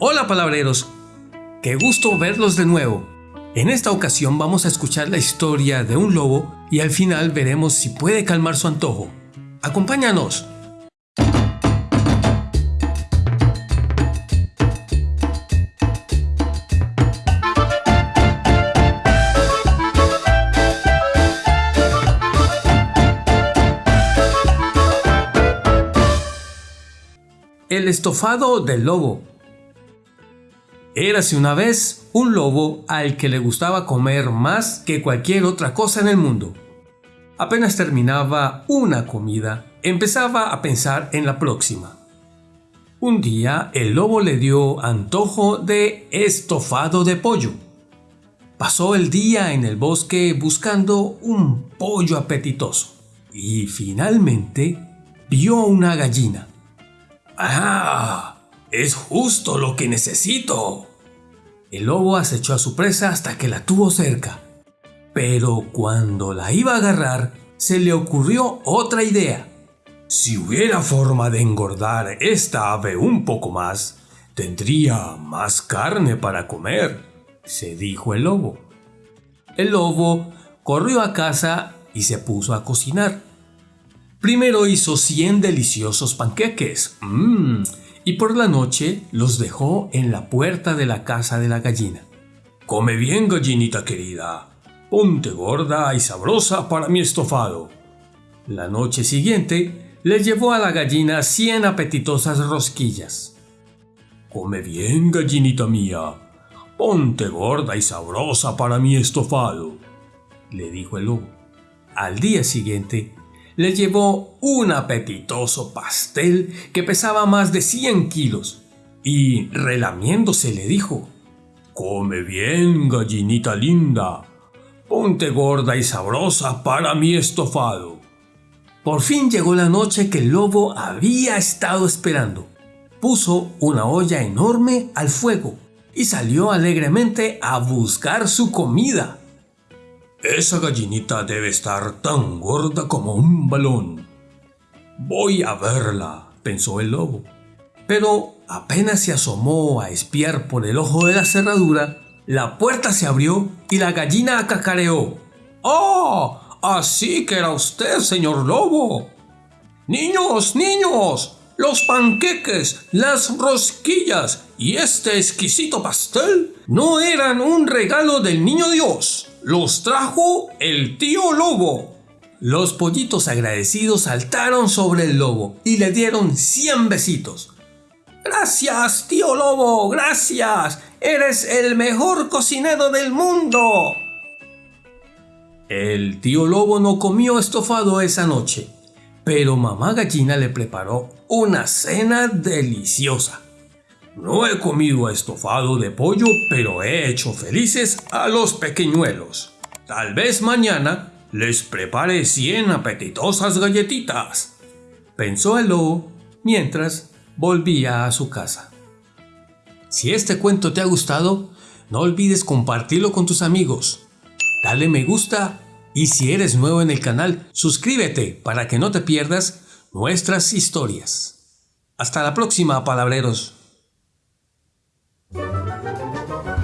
Hola palabreros, qué gusto verlos de nuevo. En esta ocasión vamos a escuchar la historia de un lobo y al final veremos si puede calmar su antojo. Acompáñanos. El estofado del lobo. Érase una vez un lobo al que le gustaba comer más que cualquier otra cosa en el mundo. Apenas terminaba una comida, empezaba a pensar en la próxima. Un día el lobo le dio antojo de estofado de pollo. Pasó el día en el bosque buscando un pollo apetitoso y finalmente vio una gallina. ¡Ah! Es justo lo que necesito. El lobo acechó a su presa hasta que la tuvo cerca. Pero cuando la iba a agarrar, se le ocurrió otra idea. Si hubiera forma de engordar esta ave un poco más, tendría más carne para comer, se dijo el lobo. El lobo corrió a casa y se puso a cocinar. Primero hizo 100 deliciosos panqueques. Mmm. Y por la noche los dejó en la puerta de la casa de la gallina. Come bien, gallinita querida. Ponte gorda y sabrosa para mi estofado. La noche siguiente le llevó a la gallina 100 apetitosas rosquillas. Come bien, gallinita mía. Ponte gorda y sabrosa para mi estofado, le dijo el lobo. Al día siguiente le llevó un apetitoso pastel que pesaba más de 100 kilos y relamiéndose le dijo, Come bien, gallinita linda, ponte gorda y sabrosa para mi estofado. Por fin llegó la noche que el lobo había estado esperando. Puso una olla enorme al fuego y salió alegremente a buscar su comida. Esa gallinita debe estar tan gorda como un balón. Voy a verla, pensó el lobo. Pero apenas se asomó a espiar por el ojo de la cerradura, la puerta se abrió y la gallina cacareó. ¡Oh! Así que era usted, señor lobo. Niños, niños, los panqueques, las rosquillas y este exquisito pastel no eran un regalo del niño Dios los trajo el tío lobo. Los pollitos agradecidos saltaron sobre el lobo y le dieron 100 besitos. Gracias, tío lobo, gracias. Eres el mejor cocinero del mundo. El tío lobo no comió estofado esa noche, pero mamá gallina le preparó una cena deliciosa. No he comido estofado de pollo, pero he hecho felices a los pequeñuelos. Tal vez mañana les prepare 100 apetitosas galletitas, pensó el lobo mientras volvía a su casa. Si este cuento te ha gustado, no olvides compartirlo con tus amigos. Dale me gusta y si eres nuevo en el canal, suscríbete para que no te pierdas nuestras historias. Hasta la próxima, palabreros. Thank you.